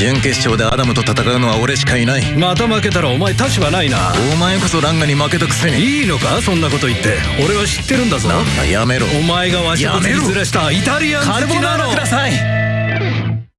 準決勝でアダムと戦うのは俺しかいない。また負けたらお前立場ないな。お前こそランガに負けたくせに。いいのか？そんなこと言って。俺は知ってるんだぞ。なんだやめろ。お前がわしをずらしたイタリアン好きなの